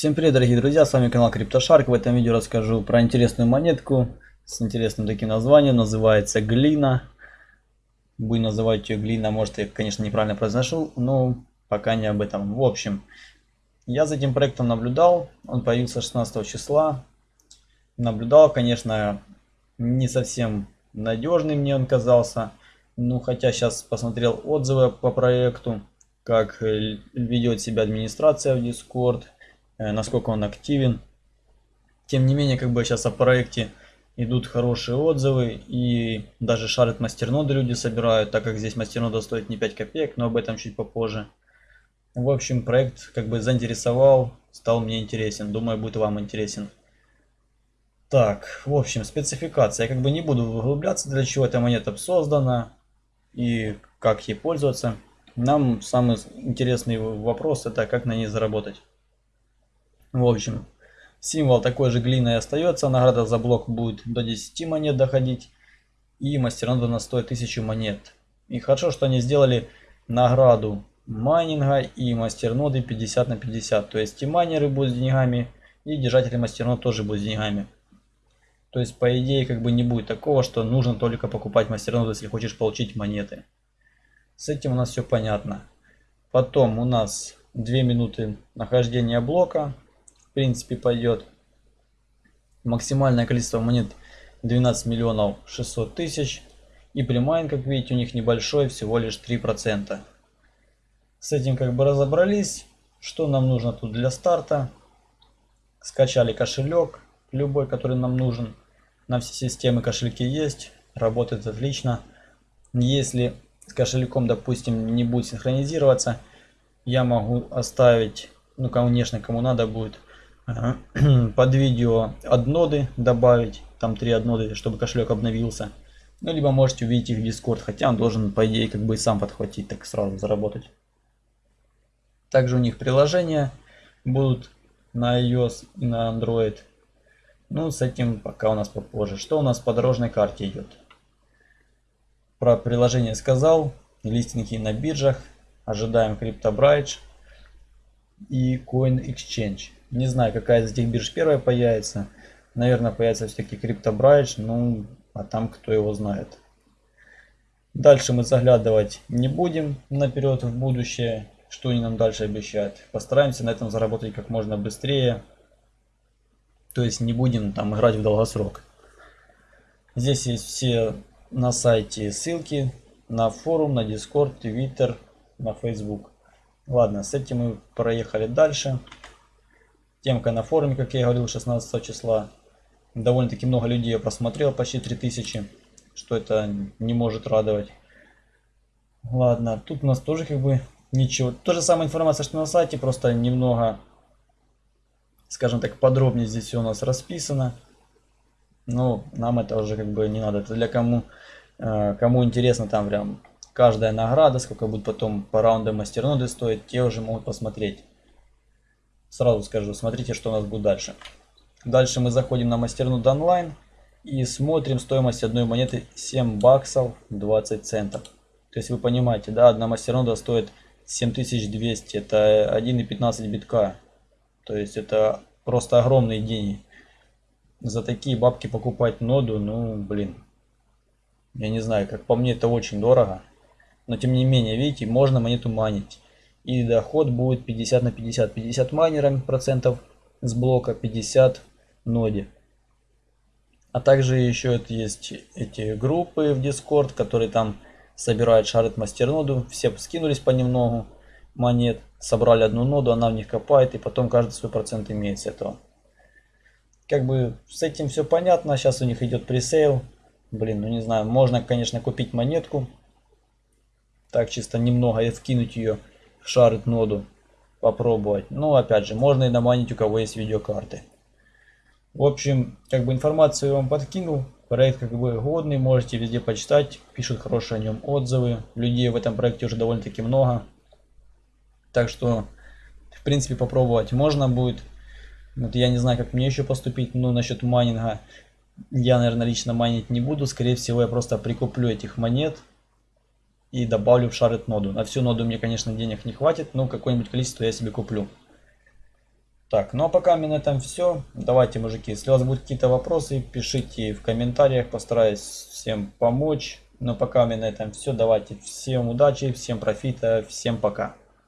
Всем привет, дорогие друзья, с вами канал CryptoShark. В этом видео расскажу про интересную монетку с интересным таким названием. Называется Глина. Буду называть ее Глина, может я, конечно, неправильно произношу, но пока не об этом. В общем, я за этим проектом наблюдал, он появился 16 числа. Наблюдал, конечно, не совсем надежный мне он казался. Ну, хотя сейчас посмотрел отзывы по проекту, как ведет себя администрация в Discord насколько он активен. Тем не менее, как бы сейчас о проекте идут хорошие отзывы и даже шарят мастерноды люди собирают, так как здесь мастернода стоит не 5 копеек, но об этом чуть попозже. В общем, проект как бы заинтересовал, стал мне интересен, думаю, будет вам интересен. Так, в общем, спецификация. Я как бы не буду углубляться, для чего эта монета создана и как ей пользоваться. Нам самый интересный вопрос это как на ней заработать. В общем, символ такой же глиной остается. Награда за блок будет до 10 монет доходить. И мастернода на стоит 1000 монет. И хорошо, что они сделали награду майнинга и мастерноды 50 на 50. То есть и майнеры будут с деньгами, и держатели мастернод тоже будут с деньгами. То есть по идее как бы не будет такого, что нужно только покупать мастерноды, если хочешь получить монеты. С этим у нас все понятно. Потом у нас 2 минуты нахождения блока в принципе пойдет. Максимальное количество монет 12 миллионов 600 тысяч. И примайн, как видите, у них небольшой, всего лишь 3%. С этим как бы разобрались. Что нам нужно тут для старта? Скачали кошелек, любой, который нам нужен. На все системы кошельки есть, работает отлично. Если с кошельком, допустим, не будет синхронизироваться, я могу оставить, ну, конечно, кому надо будет, под видео адноды добавить, там три адноды, чтобы кошелек обновился. Ну, либо можете увидеть их в Discord, хотя он должен, по идее, как бы и сам подхватить, так сразу заработать. Также у них приложения будут на iOS и на Android. Ну, с этим пока у нас попозже. Что у нас по дорожной карте идет? Про приложение сказал. Листинги на биржах. Ожидаем CryptoBridge и Coin Exchange. Не знаю, какая из этих бирж первая появится. Наверное, появится все-таки CryptoBridge, ну, а там кто его знает. Дальше мы заглядывать не будем наперед в будущее, что они нам дальше обещают. Постараемся на этом заработать как можно быстрее. То есть не будем там играть в долгосрок. Здесь есть все на сайте ссылки на форум, на Discord, Twitter, на Facebook. Ладно, с этим мы проехали дальше. Темка на форуме, как я и говорил, 16 числа. Довольно-таки много людей я просмотрел, почти 3000, что это не может радовать. Ладно, тут у нас тоже как бы ничего. То же самая информация, что на сайте, просто немного, скажем так, подробнее здесь все у нас расписано. Но нам это уже как бы не надо. Это для кому, э, кому интересно там прям каждая награда, сколько будет потом по раундам мастерноды стоить, те уже могут посмотреть. Сразу скажу, смотрите, что у нас будет дальше. Дальше мы заходим на мастернуд онлайн и смотрим стоимость одной монеты 7 баксов 20 центов. То есть вы понимаете, да, одна мастернода стоит 7200, это 1,15 битка. То есть это просто огромные деньги. За такие бабки покупать ноду, ну блин. Я не знаю, как по мне это очень дорого. Но тем не менее, видите, можно монету манить и доход будет 50 на 50. 50 майнерами процентов с блока, 50 ноде. А также еще есть эти группы в Discord, которые там собирают шарит мастерноду. Все скинулись понемногу монет, собрали одну ноду, она в них копает, и потом каждый свой процент имеет с этого. Как бы с этим все понятно. Сейчас у них идет пресейл. Блин, ну не знаю, можно, конечно, купить монетку. Так, чисто немного и вкинуть ее шарит ноду попробовать. Ну, опять же, можно и наманить, у кого есть видеокарты. В общем, как бы информацию я вам подкинул. Проект как бы годный, можете везде почитать. Пишут хорошие о нем отзывы. Людей в этом проекте уже довольно-таки много. Так что, в принципе, попробовать можно будет. Вот я не знаю, как мне еще поступить, но насчет майнинга я, наверное, лично майнить не буду. Скорее всего, я просто прикуплю этих монет и добавлю в шарит ноду. На всю ноду мне, конечно, денег не хватит, но какое-нибудь количество я себе куплю. Так, ну а пока мне на этом все. Давайте, мужики, если у вас будут какие-то вопросы, пишите в комментариях, постараюсь всем помочь. Но пока меня на этом все. Давайте всем удачи, всем профита, всем пока.